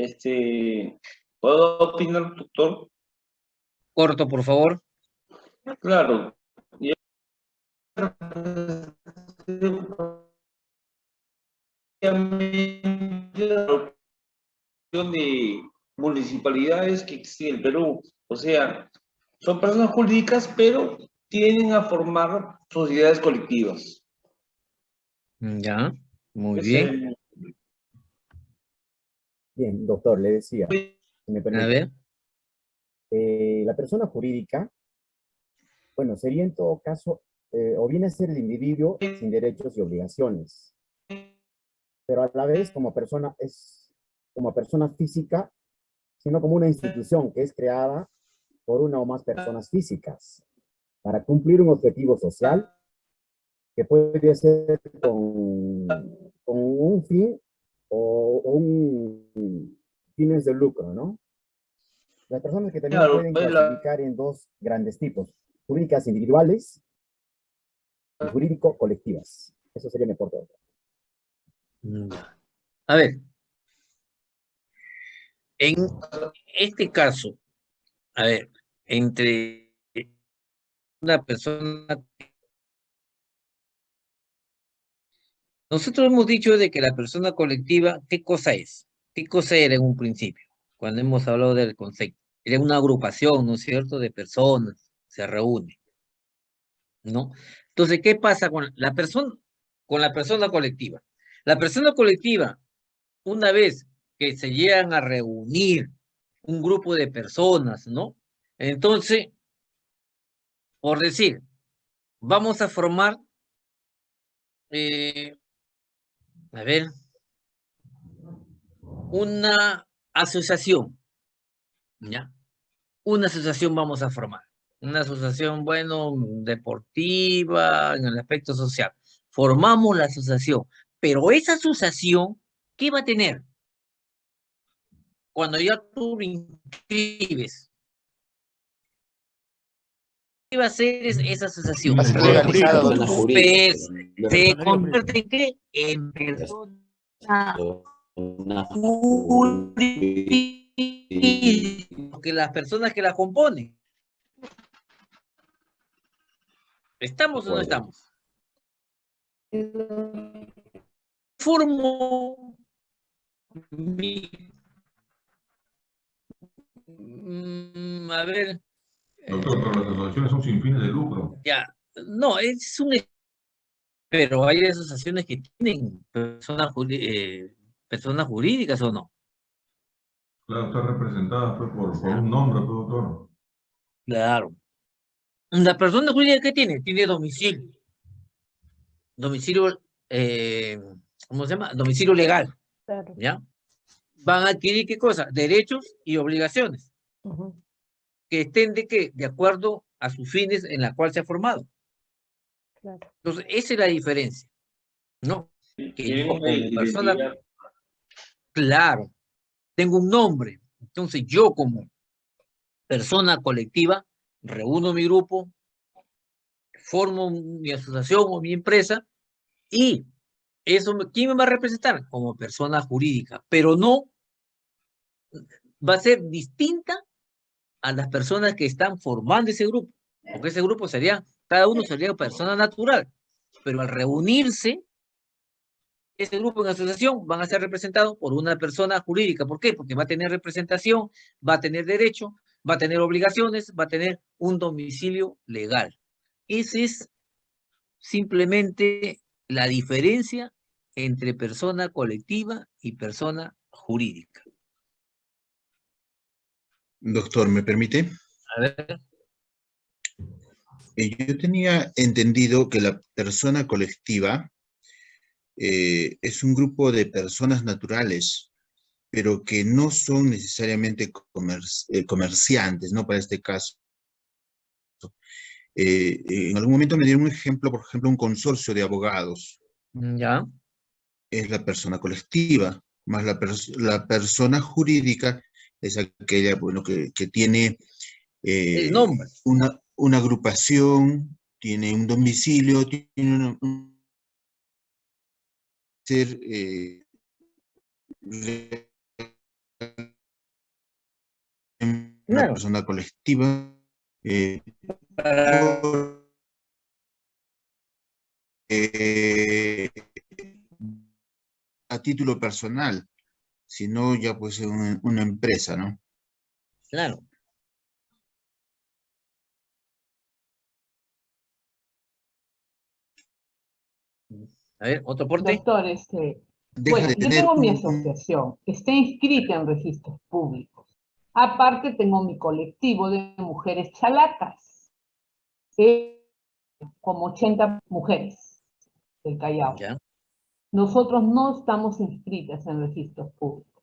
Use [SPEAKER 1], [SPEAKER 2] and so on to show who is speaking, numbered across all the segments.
[SPEAKER 1] Este, ¿Puedo opinar, doctor?
[SPEAKER 2] Corto, por favor.
[SPEAKER 1] Claro. de municipalidades que existen en el Perú. O sea, son personas jurídicas, pero tienden a formar sociedades colectivas.
[SPEAKER 2] Ya, muy bien.
[SPEAKER 3] Bien, doctor, le decía.
[SPEAKER 2] a ver.
[SPEAKER 3] Eh, la persona jurídica, bueno, sería en todo caso, eh, o viene a ser el individuo sin derechos y obligaciones, pero a la vez como persona es como persona física, sino como una institución que es creada por una o más personas físicas para cumplir un objetivo social que puede ser con, con un fin o, un fines de lucro, ¿no? Las personas que también pueden pues, clasificar en dos grandes tipos, jurídicas individuales y jurídico-colectivas. Eso sería mi aporte.
[SPEAKER 2] A ver, en este caso, a ver, entre una persona... Nosotros hemos dicho de que la persona colectiva, ¿qué cosa es? ¿Qué cosa era en un principio? Cuando hemos hablado del concepto. Era una agrupación, ¿no es cierto?, de personas, se reúne, ¿no? Entonces, ¿qué pasa con la persona, con la persona colectiva? La persona colectiva, una vez que se llegan a reunir un grupo de personas, ¿no? Entonces, por decir, vamos a formar, eh, a ver, una asociación, ¿ya? Una asociación vamos a formar. Una asociación, bueno, deportiva, en el aspecto social. Formamos la asociación, pero esa asociación, ¿qué va a tener? cuando ya tú inscribes, ¿qué va a hacer esa asociación?
[SPEAKER 4] Va a ser legalizado
[SPEAKER 2] la jurídica. Se convierte en qué? En persona que las personas que la componen. ¿Estamos o no estamos? Formo mi Mm, a ver.
[SPEAKER 5] Doctor, pero las asociaciones son sin fines de lucro.
[SPEAKER 2] Ya, no, es un... Pero hay asociaciones que tienen personas, eh, personas jurídicas o no.
[SPEAKER 5] Claro, está representada pues, por, un nombre, pues, doctor.
[SPEAKER 2] Claro. La persona jurídica que tiene, tiene domicilio. Domicilio, eh, ¿cómo se llama? Domicilio legal. Claro. ¿Ya? van a adquirir qué cosa? Derechos y obligaciones. Que estén de qué? De acuerdo a sus fines en la cual se ha formado. Claro. Entonces, esa es la diferencia. ¿No? Que yo como persona... Claro. Tengo un nombre. Entonces, yo como persona colectiva, reúno mi grupo, formo mi asociación o mi empresa y eso, ¿quién me va a representar? Como persona jurídica, pero no va a ser distinta a las personas que están formando ese grupo, porque ese grupo sería, cada uno sería persona natural, pero al reunirse, ese grupo en asociación van a ser representados por una persona jurídica. ¿Por qué? Porque va a tener representación, va a tener derecho, va a tener obligaciones, va a tener un domicilio legal. Esa es simplemente la diferencia entre persona colectiva y persona jurídica.
[SPEAKER 6] Doctor, ¿me permite?
[SPEAKER 2] A ver.
[SPEAKER 6] Eh, yo tenía entendido que la persona colectiva eh, es un grupo de personas naturales, pero que no son necesariamente eh, comerciantes, ¿no? Para este caso. en algún momento me dieron un ejemplo, por ejemplo, un consorcio de abogados.
[SPEAKER 2] Mm, ya.
[SPEAKER 6] Es la persona colectiva, más la, la persona jurídica es aquella bueno, que, que tiene
[SPEAKER 2] eh,
[SPEAKER 6] Una, una agrupación, tiene un domicilio, tiene una, ser eh, una persona colectiva eh, eh, a título personal, sino ya pues una, una empresa, ¿no?
[SPEAKER 2] Claro. A ver, otro porte.
[SPEAKER 4] Doctor, este, bueno, yo tengo mi asociación, está inscrita en registros públicos. Aparte tengo mi colectivo de mujeres chalacas, como 80 mujeres del Callao. Nosotros no estamos inscritas en registros públicos.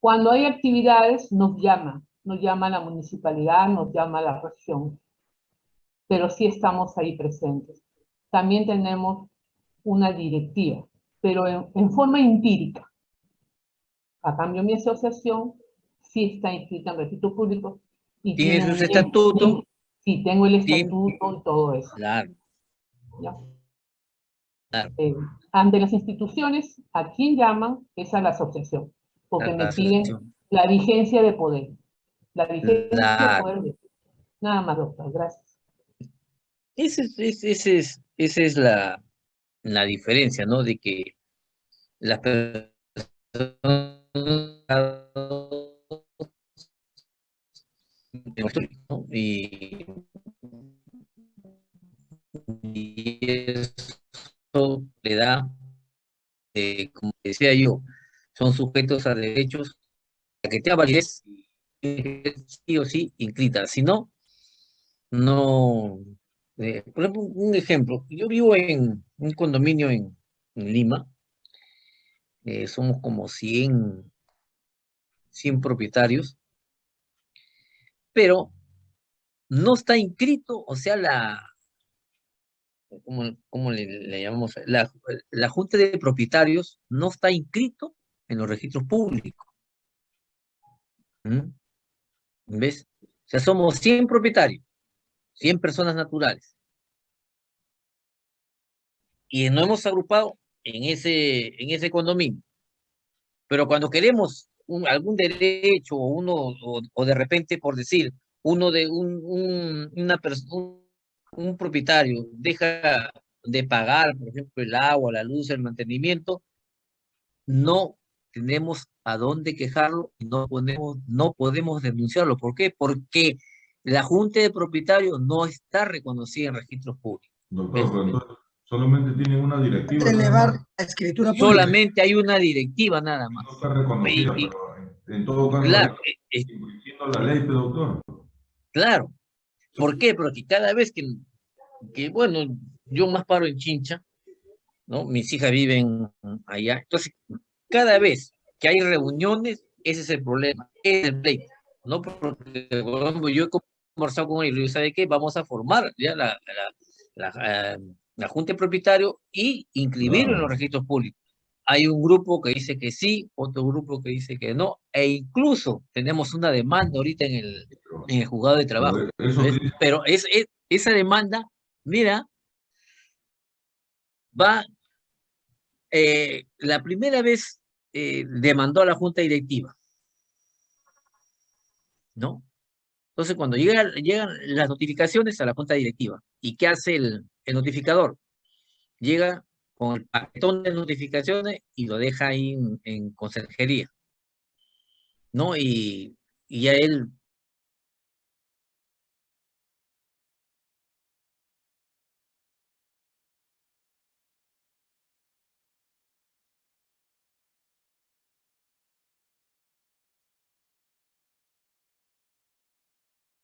[SPEAKER 4] Cuando hay actividades nos llaman, nos llama la municipalidad, nos llama la región, pero sí estamos ahí presentes. También tenemos una directiva, pero en, forma empírica. A cambio, mi asociación sí está inscrita en registro público.
[SPEAKER 2] Y ¿Tiene su estatuto?
[SPEAKER 4] Sí, tengo el estatuto y todo eso.
[SPEAKER 2] Claro.
[SPEAKER 4] Eh, ante las instituciones, ¿a quién llaman? Es a la asociación, porque me piden la vigencia de poder. La vigencia de poder. Nada más, doctor, gracias.
[SPEAKER 2] Ese, ese es, esa es la, la diferencia, ¿no? De que las personas y, eso le da, eh, como decía yo, son sujetos a derechos a que tenga validez sí o sí inscrita, si no, no, eh, por ejemplo, un ejemplo, yo vivo en un condominio en, Lima, eh, somos como 100, 100 propietarios, pero no está inscrito, o sea, la, ¿cómo, le, llamamos? La, la, Junta de Propietarios no está inscrito en los registros públicos. ¿Mm? ¿Ves? O sea, somos 100 propietarios, 100 personas naturales. Y nos hemos agrupado en ese, en ese condominio. Pero cuando queremos algún derecho o uno, o, de repente, por decir, uno de un, un, una persona, un propietario deja de pagar, por ejemplo, el agua, la luz, el mantenimiento, no tenemos a dónde quejarlo y no podemos, no podemos denunciarlo. ¿Por qué? Porque la Junta de Propietarios no está reconocida en registros públicos.
[SPEAKER 5] Doctor, solamente tienen una directiva.
[SPEAKER 7] Elevar la escritura
[SPEAKER 2] pública. Solamente hay una directiva nada más.
[SPEAKER 5] No está reconocida, en todo caso,
[SPEAKER 2] claro,
[SPEAKER 5] eh, la ley, doctor.
[SPEAKER 2] Claro. ¿Por qué? Porque cada vez que, que, bueno, yo más paro en Chincha, ¿no? Mis hijas viven allá. Entonces, cada vez que hay reuniones, ese es el problema, es el pleito, ¿no? Porque, yo he conversado con ellos, ¿sabe qué? Vamos a formar ya la, la, la, eh, Junta de Propietario y inscribirlo en los registros públicos. Hay un grupo que dice que sí, otro grupo que dice que no, e incluso tenemos una demanda ahorita en el, en el juzgado de trabajo. Pero es, esa demanda, mira, va, eh, la primera vez eh, demandó a la junta directiva, ¿no? Entonces, cuando llegan, llegan las notificaciones a la junta directiva, ¿y qué hace el, el notificador? Llega con el paquetón de notificaciones y lo deja ahí en, en consejería, ¿no? Y, y a él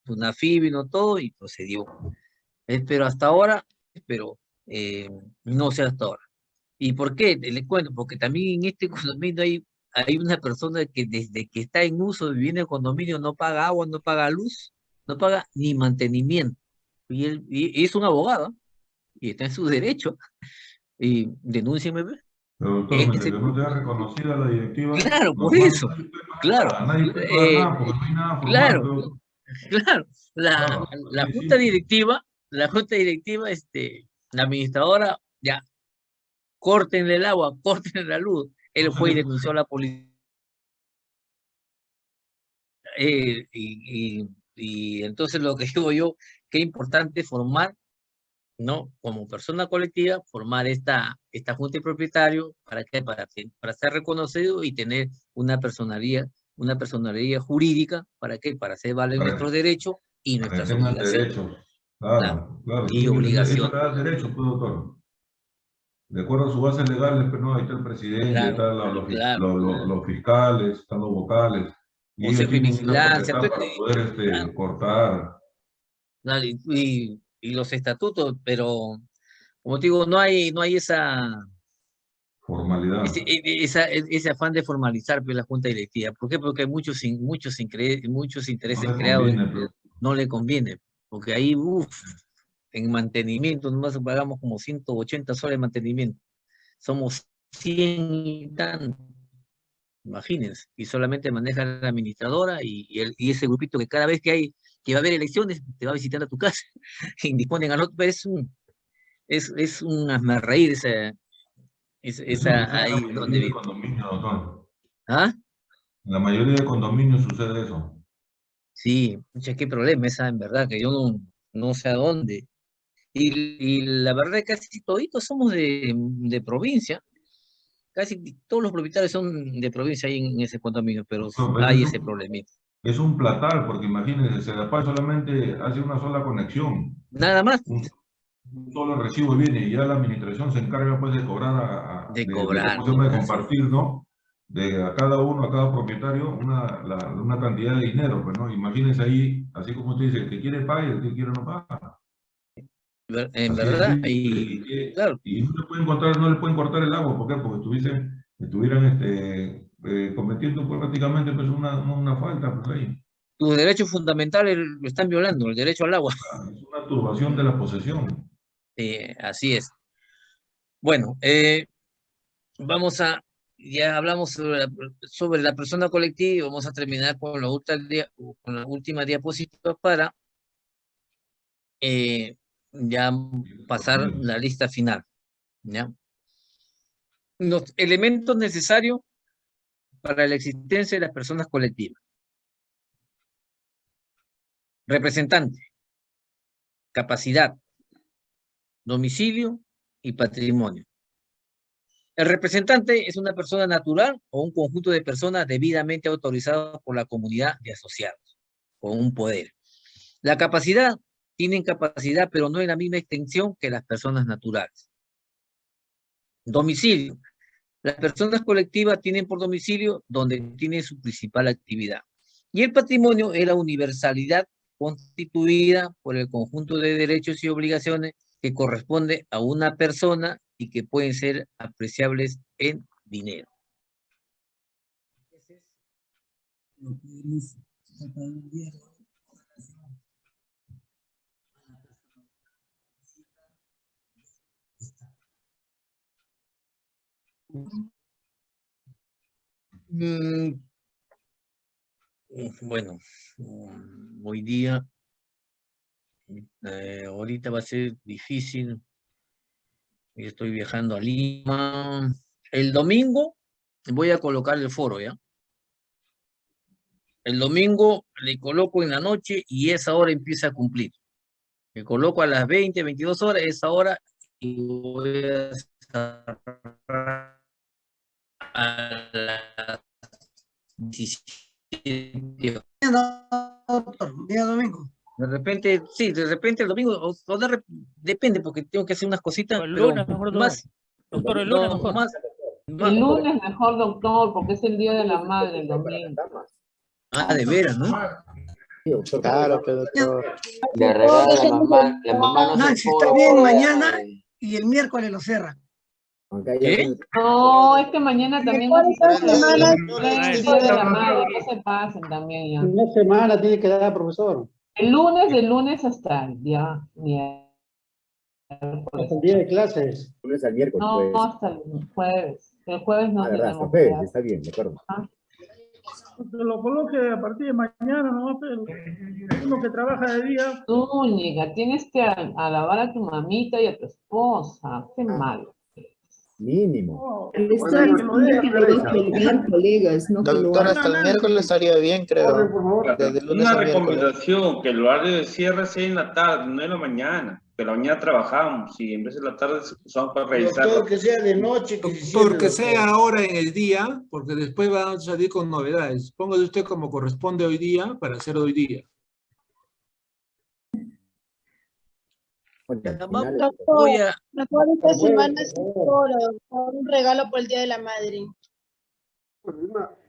[SPEAKER 2] una vino todo y procedió. Eh, pero hasta ahora, pero eh, no sé hasta ahora. ¿Y por qué? Le cuento, porque también en este condominio hay, hay una persona que desde que está en uso en el condominio no paga agua, no paga luz, no paga ni mantenimiento. Y, él, y es un abogado y está en su derecho. Y denúnciame.
[SPEAKER 5] Pero doctor, no te ha reconocida la directiva.
[SPEAKER 2] Claro, por eso. Claro. claro. Claro, la, la junta directiva, la junta directiva, este, la administradora, ya, corten el agua, corten la luz. Él fue y denunció a la policía. eh, y, y, entonces lo que digo yo, qué importante formar, ¿no? Como persona colectiva, formar esta, esta junta de propietario, ¿para qué? Para, para ser reconocido y tener una personalidad, una personalidad jurídica, ¿para qué? Para hacer valer nuestros derechos y nuestras obligaciones.
[SPEAKER 5] Claro, claro, Y obligaciones. derechos, pues, doctor de acuerdo a sus bases legales, pero pues, no, ahí está el presidente, están los, fiscales, están los vocales. Y ellos vigilancia, para poder este, cortar.
[SPEAKER 2] Y, y, los estatutos, pero como digo, no hay, no hay esa
[SPEAKER 5] formalidad.
[SPEAKER 2] Ese, e, e, esa, e, ese afán de formalizar pues, la junta directiva. ¿Por qué? Porque hay muchos, muchos, muchos intereses creados. No le conviene, porque ahí, uff, en mantenimiento, nomás pagamos como 180 soles de mantenimiento. Somos 100 y tanto. Imagínense, y solamente maneja la administradora y, el, y, ese grupito que cada vez que hay, que va a haber elecciones, te va a visitar a tu casa y disponen al otro, es un, es, es un reír esa, esa, ahí donde vive.
[SPEAKER 5] ¿Ah? La mayoría de condominios sucede eso.
[SPEAKER 2] Sí, mucha qué problema esa, en verdad, que yo no, no sé a dónde. Y, la verdad es que casi toditos somos de, de, provincia. Casi todos los propietarios son de provincia ahí en ese condominio, pero hay ese problemita.
[SPEAKER 5] Es un platal, porque imagínense, Sedapal solamente hace una sola conexión.
[SPEAKER 2] Nada más.
[SPEAKER 5] Un, solo recibo viene y ya la administración se encarga pues de cobrar a,
[SPEAKER 2] de, cobrar,
[SPEAKER 5] de, de compartir, ¿no? De a cada uno, a cada propietario, una, una cantidad de dinero, pues, ¿no? Imagínense ahí, así como usted dice, el que quiere paga y el que quiere no paga.
[SPEAKER 2] En verdad, y, claro.
[SPEAKER 5] Y no le pueden cortar, no le pueden cortar el agua, ¿por qué? Porque estuviesen, estuvieran este, eh, cometiendo pues, prácticamente pues, una, una falta pues, ahí.
[SPEAKER 2] Tus derechos fundamentales lo están violando, el derecho al agua.
[SPEAKER 5] Ah, es una turbación de la posesión.
[SPEAKER 2] así es. Bueno, eh, vamos a, ya hablamos sobre la, sobre la persona colectiva y vamos a terminar con la, con la última diapositiva para eh, ya pasar la lista final. ¿ya? Los elementos necesarios para la existencia de las personas colectivas. Representante, capacidad, domicilio y patrimonio. El representante es una persona natural o un conjunto de personas debidamente autorizadas por la comunidad de asociados, con un poder. La capacidad tienen capacidad, pero no en la misma extensión que las personas naturales. Domicilio. Las personas colectivas tienen por domicilio donde tienen su principal actividad. Y el patrimonio es la universalidad constituida por el conjunto de derechos y obligaciones que corresponde a una persona y que pueden ser apreciables en dinero. Mm, bueno, mm, hoy día, eh, ahorita va a ser difícil. Estoy viajando a Lima. El domingo voy a colocar el foro, ¿ya? El domingo le coloco en la noche y esa hora empieza a cumplir. Le coloco a las 20, 22 horas, esa hora, y voy a a las 17.
[SPEAKER 7] Día domingo.
[SPEAKER 2] De repente, sí, de repente el domingo, o, de, depende, porque tengo que hacer unas cositas. El lunes, mejor, más,
[SPEAKER 4] doctor, el lunes mejor. Más, el lunes mejor, doctor, porque es el día de la madre, el domingo.
[SPEAKER 2] Ah, de veras, ¿no?
[SPEAKER 7] Claro, pero doctor.
[SPEAKER 8] Le regala la mamá, la mamá no
[SPEAKER 7] Nancy, está bien, mañana y el miércoles lo cierra.
[SPEAKER 4] ¿Qué? No, es que mañana también la madre, no se pasen también ya.
[SPEAKER 7] Una semana tiene que dar profesor.
[SPEAKER 4] El lunes, del lunes hasta el día miércoles.
[SPEAKER 7] Hasta el día de clases.
[SPEAKER 3] Lunes al miércoles.
[SPEAKER 4] No, pues. hasta el jueves. El jueves no
[SPEAKER 3] ah, tenemos verdad, está bien, de acuerdo.
[SPEAKER 7] Ah. lo coloque a partir de mañana, ¿no? Pero uno que trabaja de día.
[SPEAKER 4] Tú, niega, tienes que alabar a tu mamita y a tu esposa. Qué malo.
[SPEAKER 3] Mínimo.
[SPEAKER 9] Doctor, hasta el miércoles estaría bien, creo.
[SPEAKER 1] Una recomendación, que el horario de cierre sea en la tarde, no en la mañana. Que la mañana trabajamos y en vez de la tarde usamos para revisar.
[SPEAKER 10] Doctor, que sea de noche.
[SPEAKER 11] Que porque sea ahora en el día, porque después van a salir con novedades. Póngase usted como corresponde hoy día para hacer hoy día.
[SPEAKER 12] Esta semana un regalo por el Día de la Madre.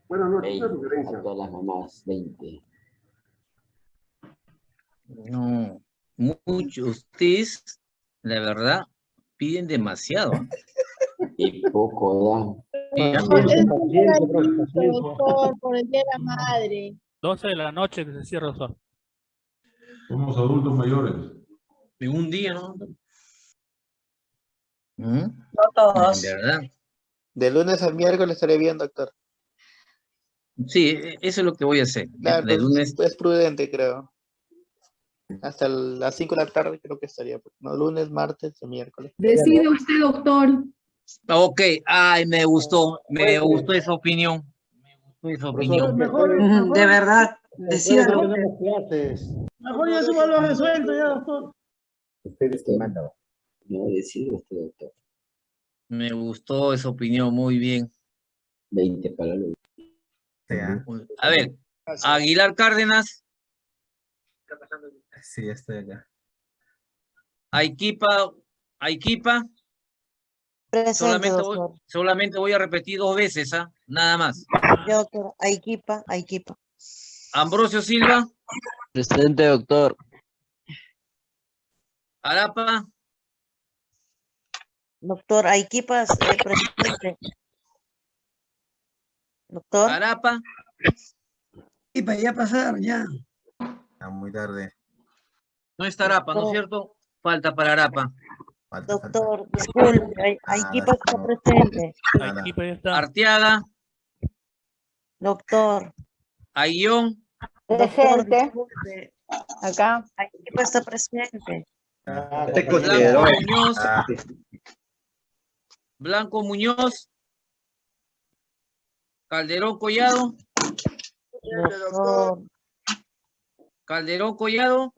[SPEAKER 9] Buenas noches, una sugerencia. A todas las mamás, 20.
[SPEAKER 2] No, muchos, ustedes, la verdad, piden demasiado.
[SPEAKER 8] Y poco
[SPEAKER 12] da. por el Día de la Madre.
[SPEAKER 13] 12 de la noche que se cierra el sol.
[SPEAKER 5] Somos adultos mayores.
[SPEAKER 2] De un día, ¿no?
[SPEAKER 9] ¿Mm? No todos.
[SPEAKER 2] De verdad.
[SPEAKER 9] De lunes al miércoles estaré bien, doctor.
[SPEAKER 2] Sí, eso es lo que voy a hacer.
[SPEAKER 9] Claro, de lunes... Es prudente, creo. Hasta las 5 de la tarde creo que estaría. No, lunes, martes o miércoles.
[SPEAKER 4] Decide usted, doctor.
[SPEAKER 2] Ok, ay, me gustó, me gustó esa opinión. Me gustó esa opinión.
[SPEAKER 10] De verdad,
[SPEAKER 4] decida.
[SPEAKER 7] Mejor ya suba lo resuelto ya, doctor.
[SPEAKER 3] Ustedes que mandan.
[SPEAKER 8] No, decide usted, doctor.
[SPEAKER 2] Me gustó esa opinión, muy bien.
[SPEAKER 8] 20 para los...
[SPEAKER 2] A ver, Aguilar Cárdenas.
[SPEAKER 14] Sí, estoy acá.
[SPEAKER 2] Aikipa, Aikipa. solamente, voy, solamente voy a repetir dos veces, ¿ah? Nada más.
[SPEAKER 12] Doctor, Aikipa, Aikipa.
[SPEAKER 2] Ambrosio Silva.
[SPEAKER 8] Presente, doctor.
[SPEAKER 2] Arapa.
[SPEAKER 12] Doctor, Aikipa, eh, presente. Doctor.
[SPEAKER 2] Arapa.
[SPEAKER 10] Y para ya pasar, ya.
[SPEAKER 14] Está muy tarde.
[SPEAKER 2] No está Arapa, ¿no es cierto? Falta para Arapa.
[SPEAKER 12] Falta, Doctor, falta. disculpe, Aikipa está no. presente.
[SPEAKER 13] Aikipa ya está.
[SPEAKER 2] Arteaga.
[SPEAKER 12] Doctor.
[SPEAKER 2] Ayón.
[SPEAKER 12] Presente. Acá. Aikipa está presente.
[SPEAKER 2] Blanco Muñoz. Blanco Muñoz. Calderón Collado.
[SPEAKER 12] Doctor.
[SPEAKER 2] Calderón Collado.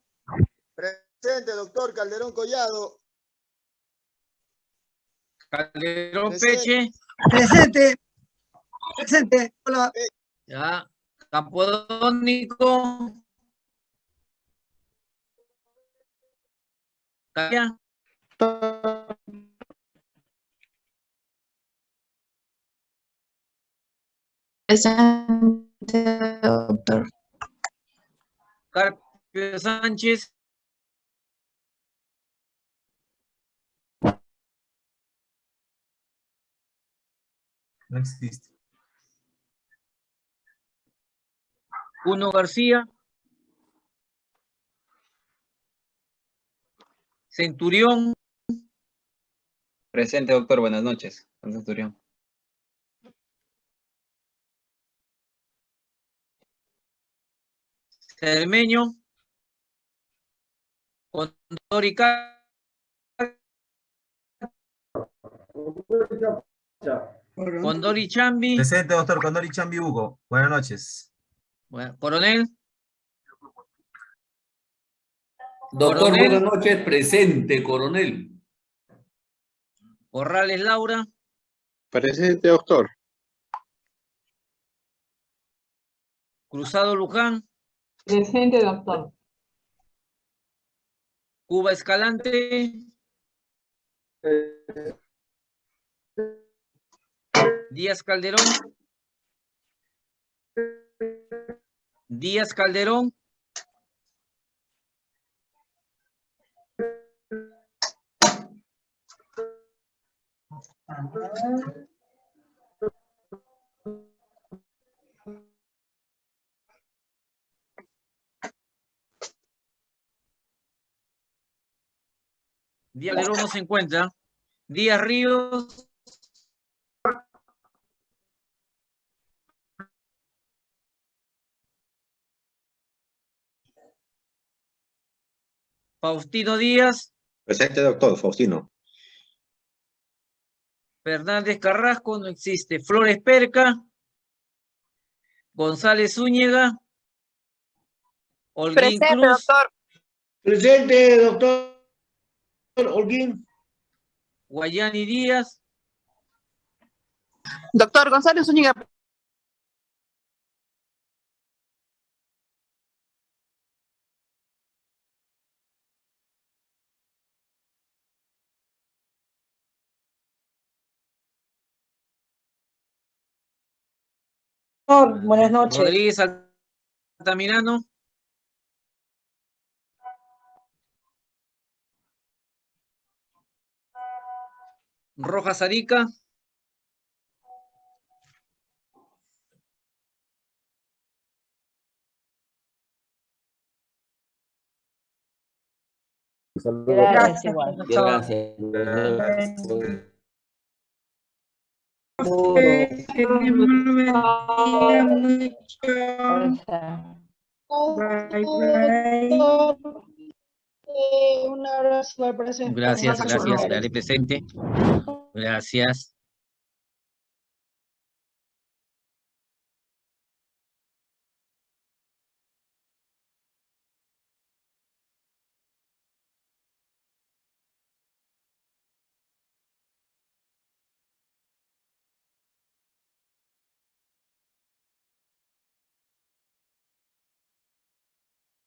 [SPEAKER 10] Presente, doctor Calderón Collado.
[SPEAKER 2] Calderón Peche.
[SPEAKER 10] Presente. Presente. Hola.
[SPEAKER 2] Ya. Campodónico.
[SPEAKER 12] Presente, doctor.
[SPEAKER 2] Carpio Sánchez.
[SPEAKER 14] No existe.
[SPEAKER 2] Uno García. Centurión.
[SPEAKER 15] Presente, doctor. Buenas noches. Centurión.
[SPEAKER 2] Cermeño. Condori Condori Chambi.
[SPEAKER 14] Presente, doctor. Condori Chambi Hugo. Buenas noches.
[SPEAKER 2] Bueno, coronel.
[SPEAKER 16] Doctor, coronel. buenas noches. Presente, coronel.
[SPEAKER 2] Corrales Laura.
[SPEAKER 17] Presente, doctor.
[SPEAKER 2] Cruzado Luján.
[SPEAKER 4] Presente, doctor.
[SPEAKER 2] Cuba Escalante. Díaz Calderón. Díaz Calderón. Díaz Calderón no se encuentra. Díaz Ríos. Faustino Díaz.
[SPEAKER 17] Presente, doctor. Faustino.
[SPEAKER 2] Fernández Carrasco, no existe. Flores Perca. González Zúñiga. Holguín
[SPEAKER 12] Presente,
[SPEAKER 2] Cruz.
[SPEAKER 12] doctor.
[SPEAKER 1] Presente, doctor Holguín.
[SPEAKER 2] Guayani Díaz.
[SPEAKER 12] Doctor González Zúñiga.
[SPEAKER 18] Buenas noches.
[SPEAKER 2] Rodríguez Altamirano. Rojas Arica.
[SPEAKER 3] Saludos.
[SPEAKER 18] igual.
[SPEAKER 8] Gracias.
[SPEAKER 12] Doctor, un abrazo al presente.
[SPEAKER 2] Gracias, gracias. Dale presente. Gracias.